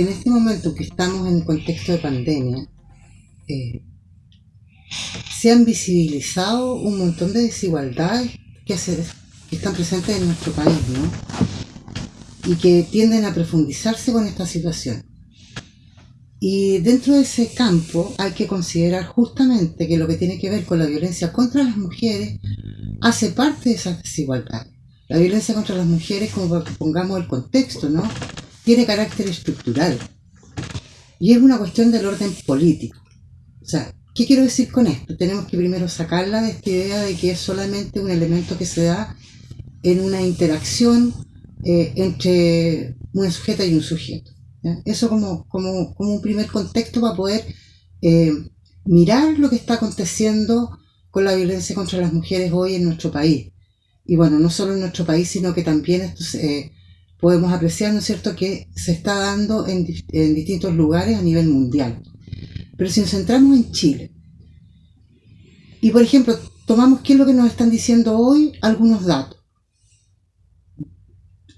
en este momento que estamos en el contexto de pandemia, eh, se han visibilizado un montón de desigualdades que, que están presentes en nuestro país, ¿no? Y que tienden a profundizarse con esta situación. Y dentro de ese campo hay que considerar justamente que lo que tiene que ver con la violencia contra las mujeres hace parte de esas desigualdades. La violencia contra las mujeres, como para que pongamos el contexto, ¿no? Tiene carácter estructural. Y es una cuestión del orden político. O sea, ¿qué quiero decir con esto? Tenemos que primero sacarla de esta idea de que es solamente un elemento que se da en una interacción eh, entre una sujeta y un sujeto. Eso como, como, como, un primer contexto para poder eh, mirar lo que está aconteciendo con la violencia contra las mujeres hoy en nuestro país. Y bueno, no solo en nuestro país, sino que también esto eh, podemos apreciar, ¿no es cierto?, que se está dando en, en distintos lugares a nivel mundial. Pero si nos centramos en Chile, y por ejemplo, tomamos qué es lo que nos están diciendo hoy algunos datos.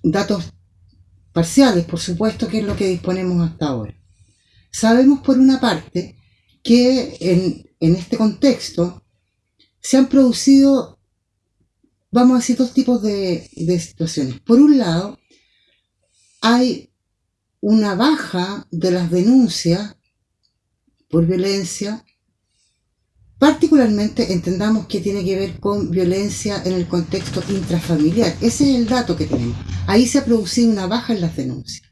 Datos parciales, por supuesto, que es lo que disponemos hasta ahora. Sabemos por una parte que en, este contexto se han producido, vamos a decir, dos tipos de, de situaciones. Por un lado, hay una baja de las denuncias por violencia Particularmente entendamos que tiene que ver con violencia en el contexto intrafamiliar. Ese es el dato que tenemos. Ahí se ha producido una baja en las denuncias.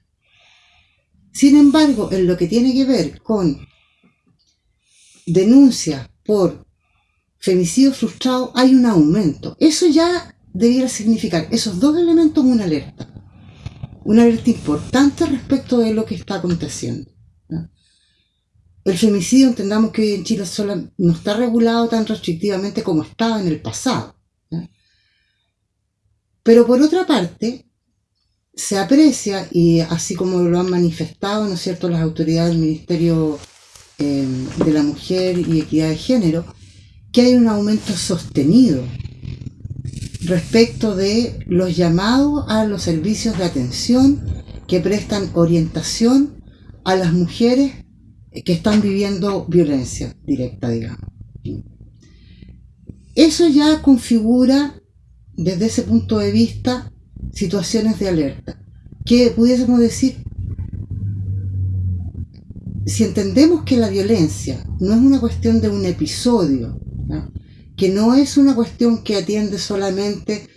Sin embargo, en lo que tiene que ver con denuncias por femicidio frustrado, hay un aumento. Eso ya debiera significar, esos dos elementos, una alerta. Una alerta importante respecto de lo que está aconteciendo. El femicidio, entendamos que en Chile solo no está regulado tan restrictivamente como estaba en el pasado. Pero por otra parte, se aprecia, y así como lo han manifestado, ¿no es cierto?, las autoridades del Ministerio em, de la Mujer y Equidad de Género, que hay un aumento sostenido respecto de los llamados a los servicios de atención que prestan orientación a las mujeres que están viviendo violencia directa, digamos. Eso ya configura, desde ese punto de vista, situaciones de alerta. Que pudiésemos decir, si entendemos que la violencia no es una cuestión de un episodio, que no es una cuestión que atiende solamente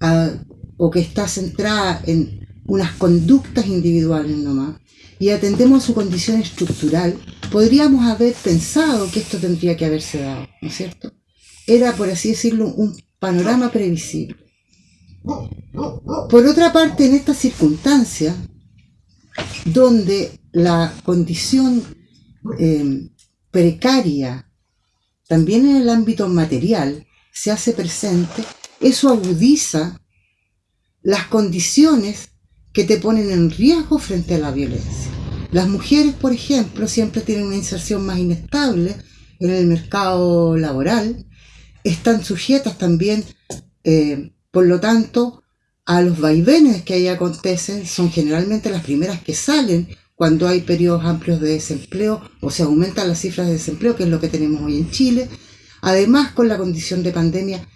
a, o que está centrada en unas conductas individuales nomás, y atendemos a su condición estructural, podríamos haber pensado que esto tendría que haberse dado, ¿no es cierto? Era, por así decirlo, un panorama previsible. Por otra parte, en esta circunstancia, donde la condición eh, precaria, también en el ámbito material, se hace presente, eso agudiza las condiciones que te ponen en riesgo frente a la violencia. Las mujeres, por ejemplo, siempre tienen una inserción más inestable en el mercado laboral, están sujetas también, eh, por lo tanto, a los vaivenes que ahí acontecen, son generalmente las primeras que salen cuando hay periodos amplios de desempleo o se aumentan las cifras de desempleo, que es lo que tenemos hoy en Chile. Además, con la condición de pandemia,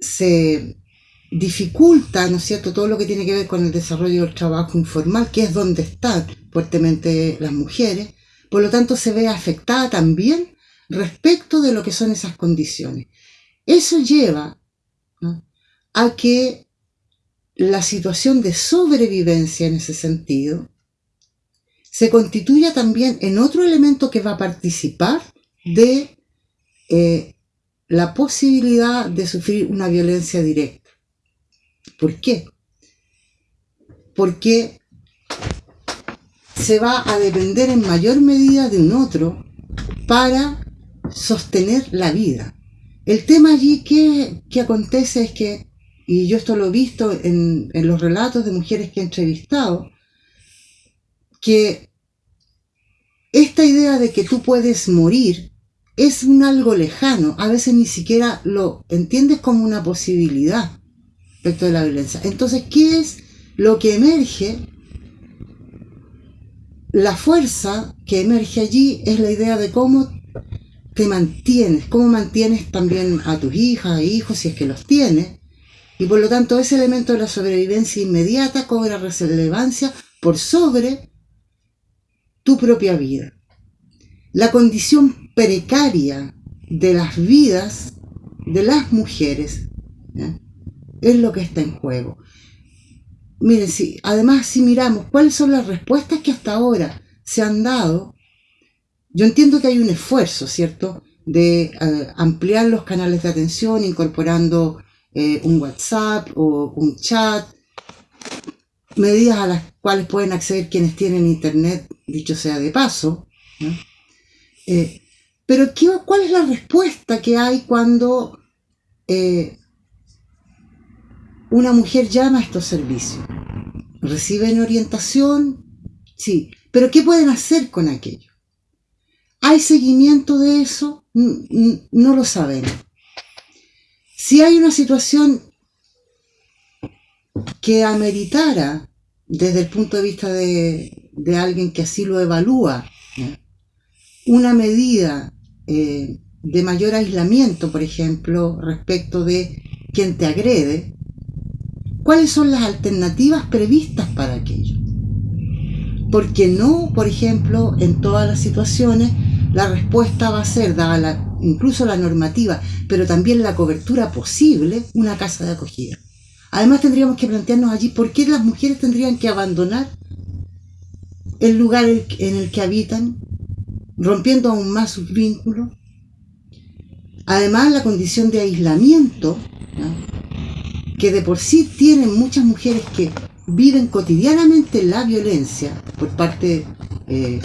se dificulta, ¿no es cierto?, todo lo que tiene que ver con el desarrollo del trabajo informal, que es donde están fuertemente las mujeres, por lo tanto se ve afectada también respecto de lo que son esas condiciones. Eso lleva a que la situación de sobrevivencia en ese sentido se constituya también en otro elemento que va a participar de eh, la posibilidad de sufrir una violencia directa. ¿Por qué? Porque se va a depender en mayor medida de un otro para sostener la vida. El tema allí que, acontece es que, y yo esto lo he visto en, en los relatos de mujeres que he entrevistado, que esta idea de que tú puedes morir es un algo lejano, a veces ni siquiera lo entiendes como una posibilidad respecto de la violencia. Entonces, ¿qué es lo que emerge la fuerza que emerge allí es la idea de cómo te mantienes, cómo mantienes también a tus hijas e hijos si es que los tienes. Y por lo tanto ese elemento de la sobrevivencia inmediata cobra relevancia por sobre tu propia vida. La condición precaria de las vidas de las mujeres es lo que está en juego. Miren, si, además si miramos cuáles son las respuestas que hasta ahora se han dado, yo entiendo que hay un esfuerzo, ¿cierto?, de eh, ampliar los canales de atención incorporando eh, un WhatsApp o un chat, medidas a las cuales pueden acceder quienes tienen internet, dicho sea de paso. Eh, pero ¿qué, ¿cuál es la respuesta que hay cuando una mujer llama a estos servicios. ¿Reciben orientación? Sí. ¿Pero qué pueden hacer con aquello? ¿Hay seguimiento de eso? No lo sabemos. Si hay una situación que ameritara, desde el punto de vista de, alguien que así lo evalúa, una medida eh, de mayor aislamiento, por ejemplo, respecto de quien te agrede, ¿Cuáles son las alternativas previstas para aquello? Porque no, por ejemplo, en todas las situaciones la respuesta va a ser, dada incluso la normativa, pero también la cobertura posible, una casa de acogida. Además tendríamos que plantearnos allí por qué las mujeres tendrían que abandonar el lugar en el que habitan, rompiendo aún más sus vínculos. Además, la condición de aislamiento que de por sí tienen muchas mujeres que viven cotidianamente la violencia por parte eh,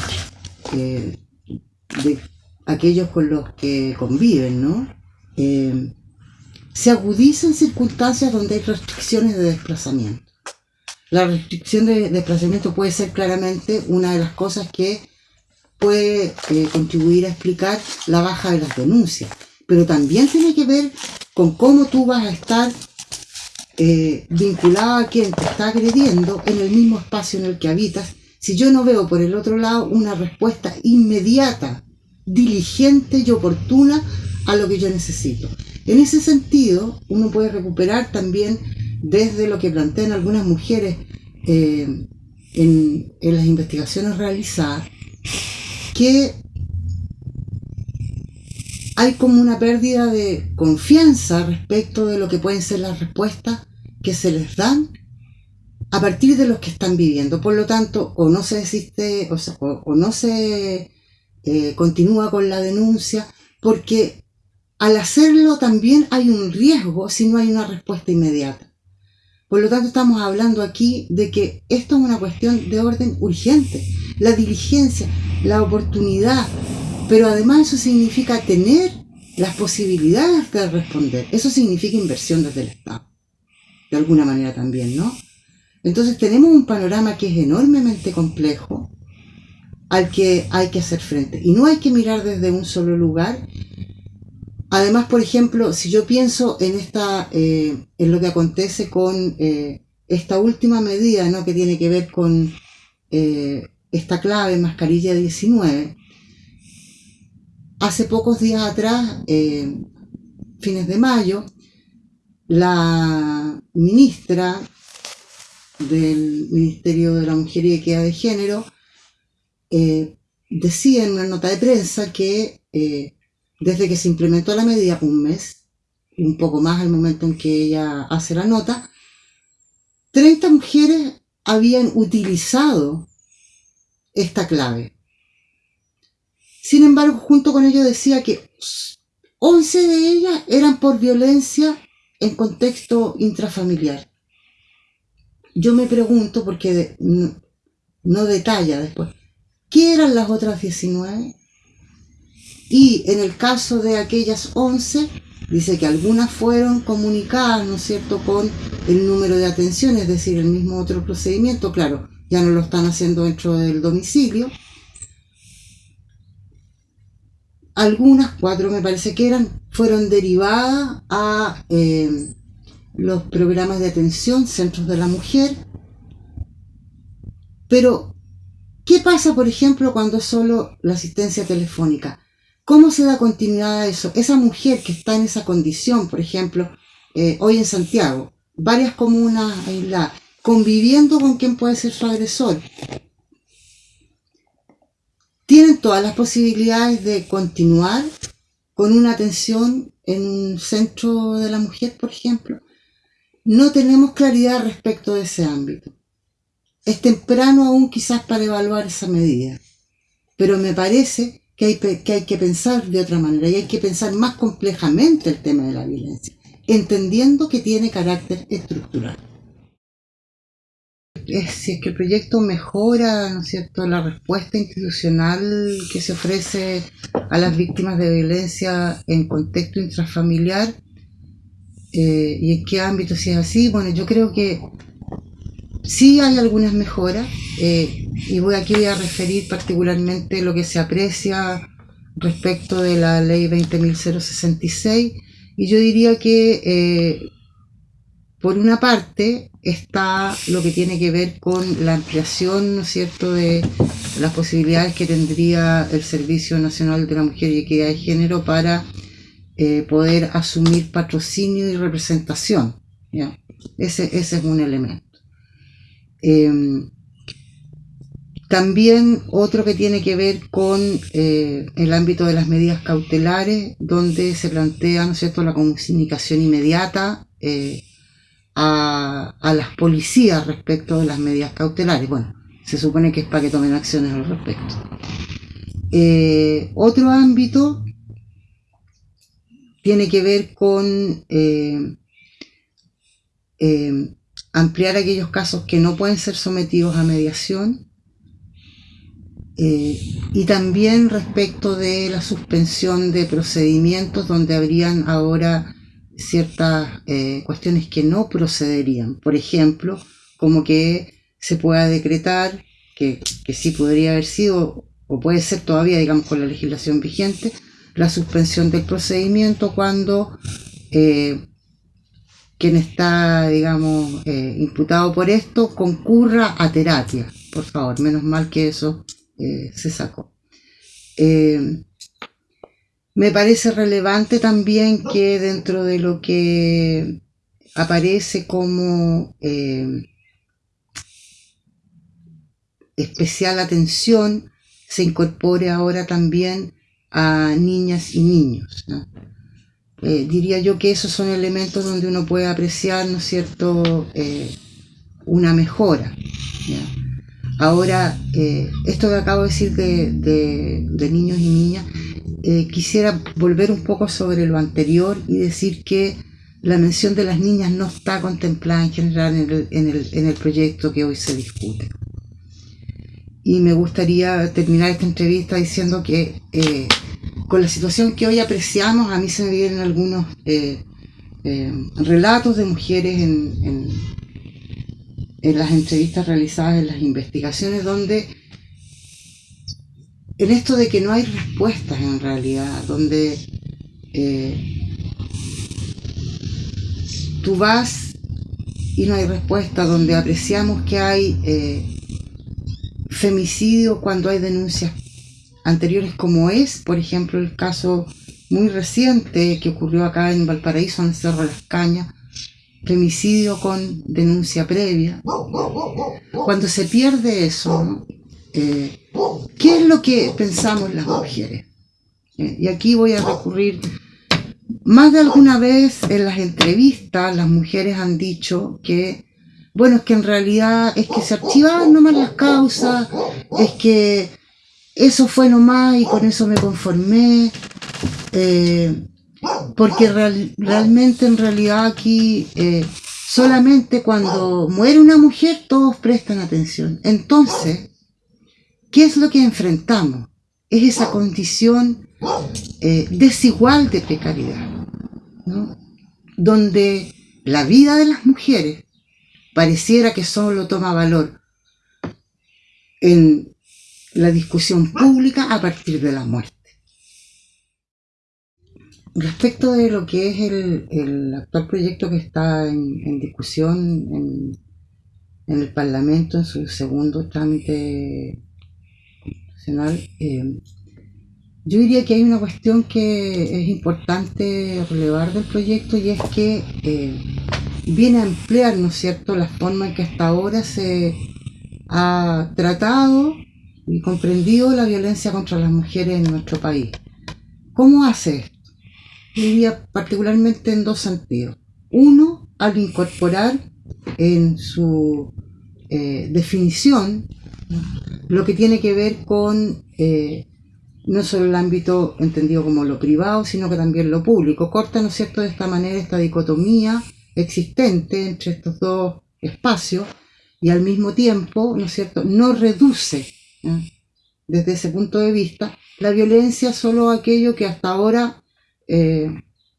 eh, de aquellos con los que conviven, ¿no? Eh, se agudizan circunstancias donde hay restricciones de desplazamiento. La restricción de desplazamiento puede ser claramente una de las cosas que puede contribuir a explicar la baja de las denuncias, pero también tiene que ver con cómo tú vas a estar eh, vinculado a quien te está agrediendo en el mismo espacio en el que habitas, si yo no veo por el otro lado una respuesta inmediata, diligente y oportuna a lo que yo necesito. En ese sentido, uno puede recuperar también desde lo que plantean algunas mujeres eh, en, las investigaciones realizadas, que hay como una pérdida de confianza respecto de lo que pueden ser las respuestas que se les dan a partir de los que están viviendo. Por lo tanto, o no se desiste o, no se eh, continúa con la denuncia, porque al hacerlo también hay un riesgo si no hay una respuesta inmediata. Por lo tanto, estamos hablando aquí de que esto es una cuestión de orden urgente. La diligencia, la oportunidad, pero además eso significa tener las posibilidades de responder. Eso significa inversión desde el Estado de alguna manera también, ¿no? Entonces tenemos un panorama que es enormemente complejo al que hay que hacer frente. Y no hay que mirar desde un solo lugar. Además, por ejemplo, si yo pienso en, esta, eh, en lo que acontece con eh, esta última medida ¿no? que tiene que ver con eh, esta clave mascarilla 19, hace pocos días atrás, fines de mayo, la ministra del Ministerio de la Mujer y Equidad de Género decía en una nota de prensa que desde que se implementó la medida, un mes, un poco más al momento en que ella hace la nota, 30 mujeres habían utilizado esta clave. Sin embargo, junto con ello decía que 11 de ellas eran por violencia en contexto intrafamiliar. Yo me pregunto, porque no, detalla después, ¿qué eran las otras 19? Y en el caso de aquellas 11, dice que algunas fueron comunicadas, ¿no es cierto?, con el número de atención, es decir, el mismo otro procedimiento, claro, ya no lo están haciendo dentro del domicilio. Algunas, cuatro me parece que eran, fueron derivadas a eh, los programas de atención, centros de la mujer, pero ¿Qué pasa, por ejemplo, cuando es solo la asistencia telefónica? ¿Cómo se da continuidad a eso? Esa mujer que está en esa condición, por ejemplo, eh, hoy en Santiago, varias comunas aisladas, conviviendo con quien puede ser su agresor, tienen todas las posibilidades de continuar con una atención en un centro de la mujer, por ejemplo. No tenemos claridad respecto de ese ámbito. Es temprano aún quizás para evaluar esa medida, pero me parece que hay, que pensar de otra manera y hay que pensar más complejamente el tema de la violencia, entendiendo que tiene carácter estructural si es que el proyecto mejora, ¿no es cierto?, la respuesta institucional que se ofrece a las víctimas de violencia en contexto intrafamiliar eh, y en qué ámbito si es así. Bueno, yo creo que sí hay algunas mejoras eh, y voy aquí a referir particularmente lo que se aprecia respecto de la ley 20.066 y yo diría que eh, por una parte está lo que tiene que ver con la ampliación, ¿no es cierto?, de las posibilidades que tendría el Servicio Nacional de la Mujer y Equidad de Género para eh, poder asumir patrocinio y representación. Ese, ese es un elemento. Em, también otro que tiene que ver con eh, el ámbito de las medidas cautelares, donde se plantea ¿no cierto? la comunicación inmediata eh, a, las policías respecto de las medidas cautelares. Bueno, se supone que es para que tomen acciones al respecto. Eh, otro ámbito tiene que ver con ampliar aquellos casos que no pueden ser sometidos a mediación y también respecto de la suspensión de procedimientos donde habrían ahora ciertas eh, cuestiones que no procederían. Por ejemplo, como que se pueda decretar, que, que sí podría haber sido, o puede ser todavía, digamos, con la legislación vigente, la suspensión del procedimiento cuando eh, quien está, digamos, eh, imputado por esto concurra a terapia. Por favor, menos mal que eso se sacó. Me parece relevante también que dentro de lo que aparece como eh, especial atención se incorpore ahora también a niñas y niños. Eh, diría yo que esos son elementos donde uno puede apreciar, ¿no es cierto?, eh, una mejora. Ahora, esto que acabo de decir de niños y niñas, eh, quisiera volver un poco sobre lo anterior y decir que la mención de las niñas no está contemplada en general en el, proyecto que hoy se discute. Y me gustaría terminar esta entrevista diciendo que eh, con la situación que hoy apreciamos, a mí se me vienen algunos eh, relatos de mujeres en, en las entrevistas realizadas en las investigaciones donde en esto de que no hay respuestas en realidad, donde eh, tú vas y no hay respuesta, donde apreciamos que hay eh, femicidio cuando hay denuncias anteriores como es, por ejemplo, el caso muy reciente que ocurrió acá en Valparaíso, en Cerro Las Cañas, femicidio con denuncia previa. Cuando se pierde eso, eh, ¿Qué es lo que pensamos las mujeres? Eh, y aquí voy a recurrir, más de alguna vez en las entrevistas las mujeres han dicho que, bueno, es que en realidad es que se archivaban nomás las causas, es que eso fue nomás y con eso me conformé, eh, porque realmente en realidad aquí solamente cuando muere una mujer todos prestan atención. Entonces, ¿Qué es lo que enfrentamos? Es esa condición eh, desigual de precariedad, donde la vida de las mujeres pareciera que solo toma valor en la discusión pública a partir de la muerte. Respecto de lo que es el, actual proyecto que está en, discusión en, en, el Parlamento en su segundo trámite institucional, eh, yo diría que hay una cuestión que es importante relevar del proyecto y es que eh, viene a emplear, ¿no es cierto?, la forma en que hasta ahora se ha tratado y comprendido la violencia contra las mujeres en nuestro país. ¿Cómo hace esto? Particularmente en dos sentidos. Uno, al incorporar en su eh, definición lo que tiene que ver con eh, no solo el ámbito entendido como lo privado, sino que también lo público. Corta, ¿no es cierto?, de esta manera esta dicotomía existente entre estos dos espacios y al mismo tiempo, ¿no es cierto?, no reduce desde ese punto de vista la violencia solo aquello que hasta ahora eh,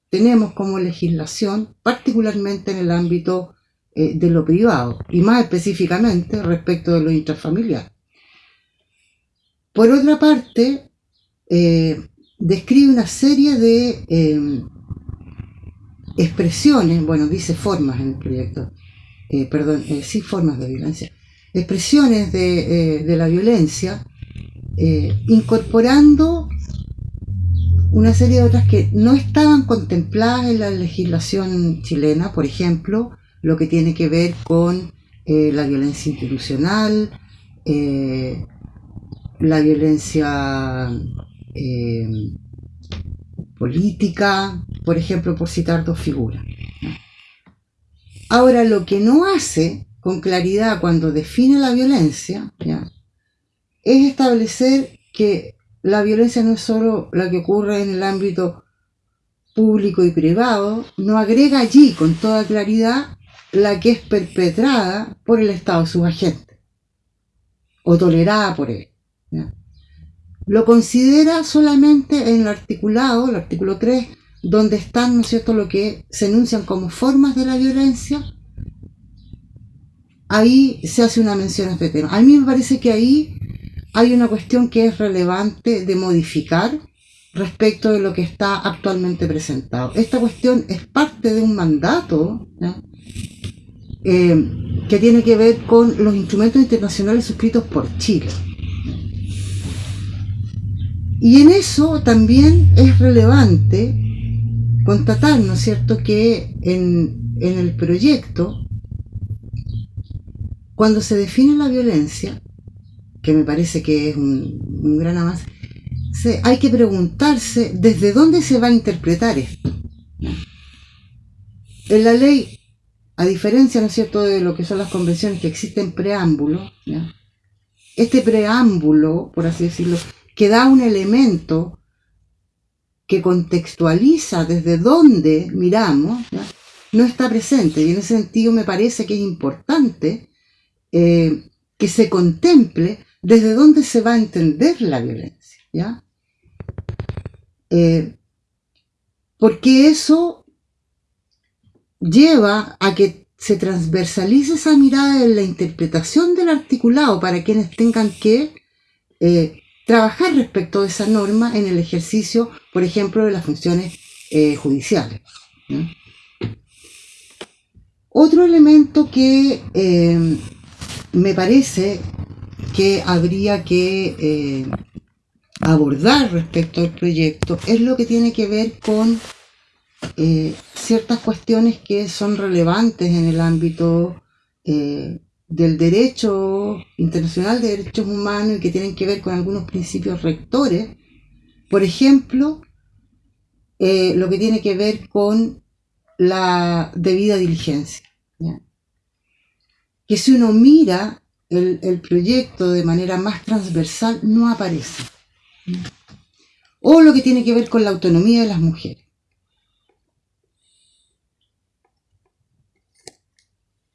tenemos como legislación, particularmente en el ámbito eh, de lo privado y más específicamente respecto de lo intrafamiliar. Por otra parte, eh, describe una serie de em, expresiones, bueno, dice formas en el proyecto, eh, perdón, eh, sí formas de violencia, expresiones de, de la violencia, incorporando una serie de otras que no estaban contempladas en la legislación chilena, por ejemplo, lo que tiene que ver con la violencia institucional, la violencia eh, política, por ejemplo, por citar dos figuras. Ahora, lo que no hace con claridad cuando define la violencia es establecer que la violencia no es solo la que ocurre en el ámbito público y privado, no agrega allí con toda claridad la que es perpetrada por el Estado, sus agentes, o tolerada por él lo considera solamente en el articulado, el artículo 3, donde están, ¿no es lo que se enuncian como formas de la violencia, ahí se hace una mención a este tema. A mí me parece que ahí hay una cuestión que es relevante de modificar respecto de lo que está actualmente presentado. Esta cuestión es parte de un mandato eh, que tiene que ver con los instrumentos internacionales suscritos por Chile. Y en eso también es relevante constatar, ¿no es cierto?, que en, el proyecto, cuando se define la violencia, que me parece que es un, gran avance, hay que preguntarse desde dónde se va a interpretar esto. En la ley, a diferencia, ¿no es cierto?, de lo que son las convenciones que existen preámbulo, este preámbulo, por así decirlo, que da un elemento que contextualiza desde dónde miramos, no está presente. Y en ese sentido me parece que es importante eh, que se contemple desde dónde se va a entender la violencia. ¿ya? Eh, porque eso lleva a que se transversalice esa mirada en la interpretación del articulado para quienes tengan que eh, trabajar respecto de esa norma en el ejercicio, por ejemplo, de las funciones judiciales. Otro elemento que me parece que habría que eh, abordar respecto al proyecto es lo que tiene que ver con ciertas cuestiones que son relevantes en el ámbito del derecho internacional de derechos humanos y que tienen que ver con algunos principios rectores. Por ejemplo, eh, lo que tiene que ver con la debida diligencia. Que si uno mira el, el, proyecto de manera más transversal, no aparece. O lo que tiene que ver con la autonomía de las mujeres.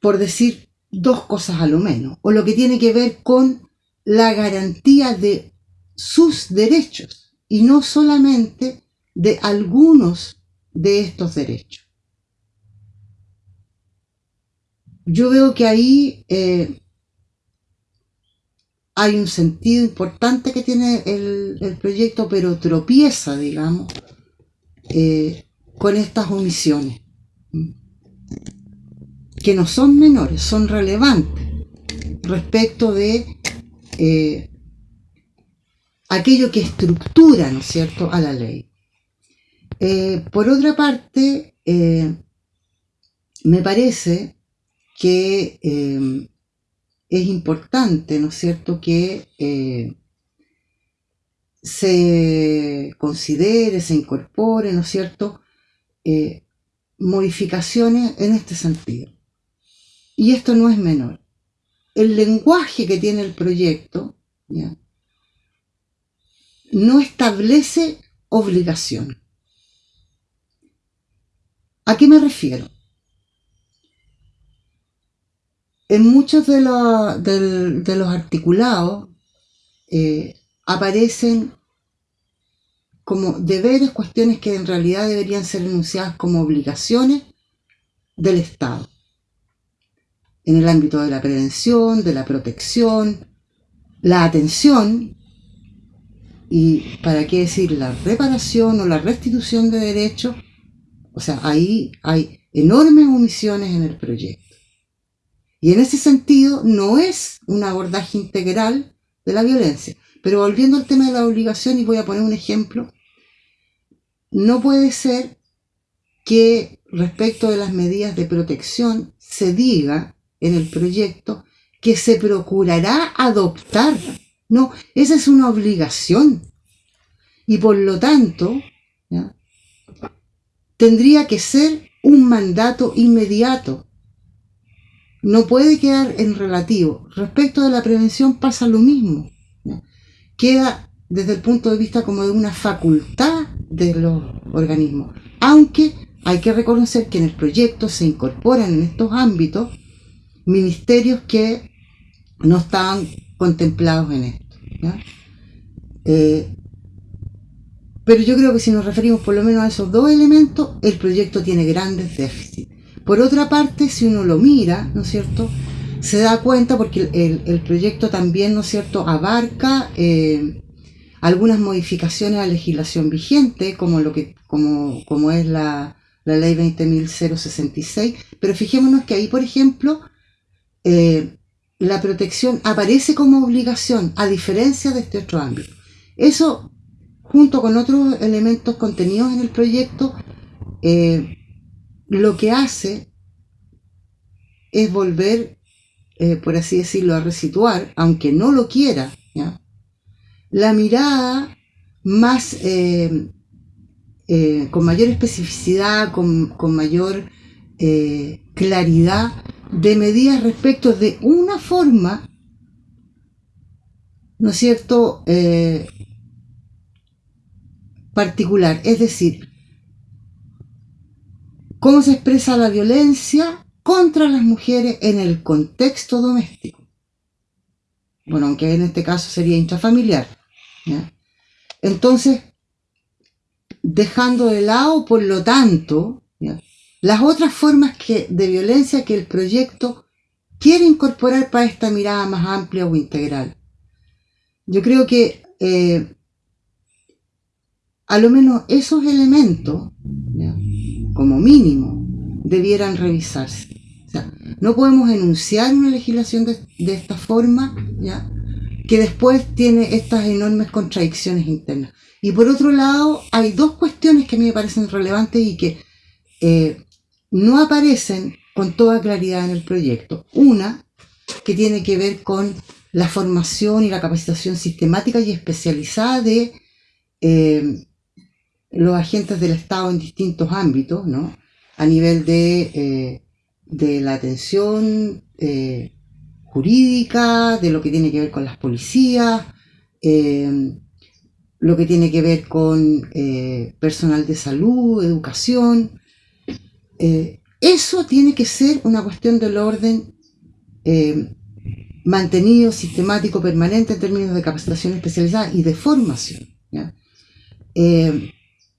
Por decir dos cosas a lo menos, o lo que tiene que ver con la garantía de sus derechos y no solamente de algunos de estos derechos. Yo veo que ahí eh, hay un sentido importante que tiene el, proyecto, pero tropieza, digamos, eh, con estas omisiones que no son menores, son relevantes respecto de eh, aquello que estructura, ¿no es cierto?, a la ley. Por otra parte, me parece que eh, es importante, ¿no es cierto?, que se considere, se incorpore, ¿no es cierto?, modificaciones en este sentido. Y esto no es menor. El lenguaje que tiene el proyecto no establece obligación. ¿A qué me refiero? En muchos de, los articulados eh, aparecen como deberes, cuestiones que en realidad deberían ser enunciadas como obligaciones del Estado. En el ámbito de la prevención, de la protección, la atención y, para qué decir, la reparación o la restitución de derechos. O sea, ahí hay enormes omisiones en el proyecto. Y en ese sentido no es un abordaje integral de la violencia. Pero volviendo al tema de la obligación, y voy a poner un ejemplo, no puede ser que respecto de las medidas de protección se diga en el proyecto que se procurará adoptar. No, esa es una obligación. Y por lo tanto, tendría que ser un mandato inmediato. No puede quedar en relativo. Respecto de la prevención pasa lo mismo. Queda desde el punto de vista como de una facultad de los organismos. Aunque hay que reconocer que en el proyecto se incorporan en estos ámbitos ministerios que no estaban contemplados en esto. Eh, pero yo creo que si nos referimos por lo menos a esos dos elementos, el proyecto tiene grandes déficits. Por otra parte, si uno lo mira, ¿no es cierto?, se da cuenta porque el, proyecto también, ¿no es cierto?, abarca eh, algunas modificaciones a la legislación vigente, como, lo que, como, como es la, la ley 20.066, pero fijémonos que ahí, por ejemplo, eh, la protección aparece como obligación, a diferencia de este otro ámbito. Eso, junto con otros elementos contenidos en el proyecto, eh, lo que hace es volver, eh, por así decirlo, a resituar, aunque no lo quiera, la mirada más eh, eh, con mayor especificidad, con, mayor claridad de medidas respecto de una forma, ¿no es cierto?, particular. Es decir, cómo se expresa la violencia contra las mujeres en el contexto doméstico. Bueno, aunque en este caso sería intrafamiliar. Entonces, dejando de lado, por lo tanto, las otras formas que, de violencia que el proyecto quiere incorporar para esta mirada más amplia o integral. Yo creo que eh, a lo menos esos elementos, como mínimo, debieran revisarse. no podemos enunciar una legislación de, de esta forma, ¿ya? que después tiene estas enormes contradicciones internas. Y por otro lado, hay dos cuestiones que a mí me parecen relevantes y que eh, no aparecen con toda claridad en el proyecto. Una, que tiene que ver con la formación y la capacitación sistemática y especializada de eh, los agentes del Estado en distintos ámbitos, ¿no? A nivel de, eh, de la atención jurídica, de lo que tiene que ver con las policías, eh, lo que tiene que ver con eh, personal de salud, educación. Eh, eso tiene que ser una cuestión del orden mantenido, sistemático, permanente en términos de capacitación especializada y de formación.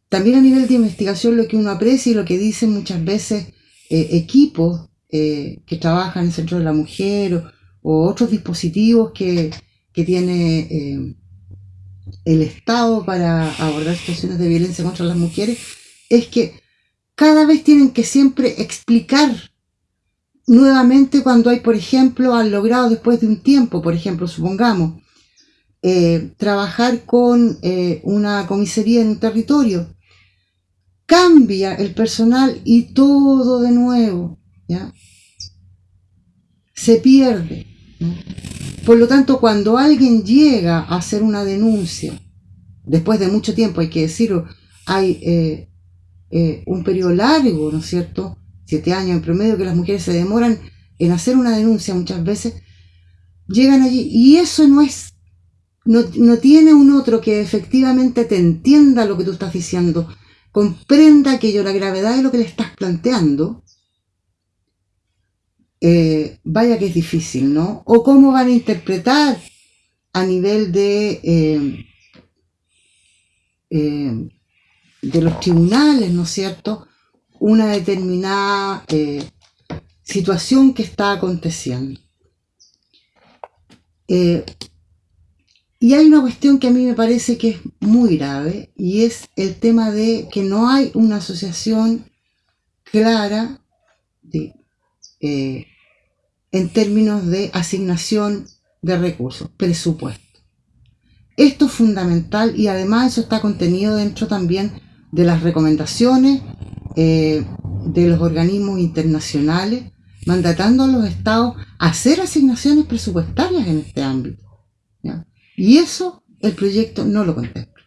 También a nivel de investigación lo que uno aprecia y lo que dicen muchas veces equipos que trabajan en el Centro de la Mujer o otros dispositivos que, tiene eh, el Estado para abordar situaciones de violencia contra las mujeres, es que cada vez tienen que siempre explicar nuevamente cuando hay, por ejemplo, han logrado después de un tiempo, por ejemplo, supongamos, eh, trabajar con eh, una comisaría en un territorio. Cambia el personal y todo de nuevo, ¿ya? Se pierde. Por lo tanto, cuando alguien llega a hacer una denuncia, después de mucho tiempo, hay que decirlo, hay eh, un periodo largo, ¿no es cierto? Siete años en promedio que las mujeres se demoran en hacer una denuncia muchas veces, llegan allí y eso no es, no, no tiene un otro que efectivamente te entienda lo que tú estás diciendo, comprenda aquello, la gravedad de lo que le estás planteando, eh, vaya que es difícil, ¿no? O cómo van a interpretar a nivel de eh, eh, de los tribunales, ¿no es cierto?, una determinada situación que está aconteciendo. Y hay una cuestión que a mí me parece que es muy grave y es el tema de que no hay una asociación clara eh, en términos de asignación de recursos, presupuesto. Esto es fundamental y además eso está contenido dentro también de las recomendaciones eh, de los organismos internacionales, mandatando a los estados hacer asignaciones presupuestarias en este ámbito. Y eso el proyecto no lo contempla.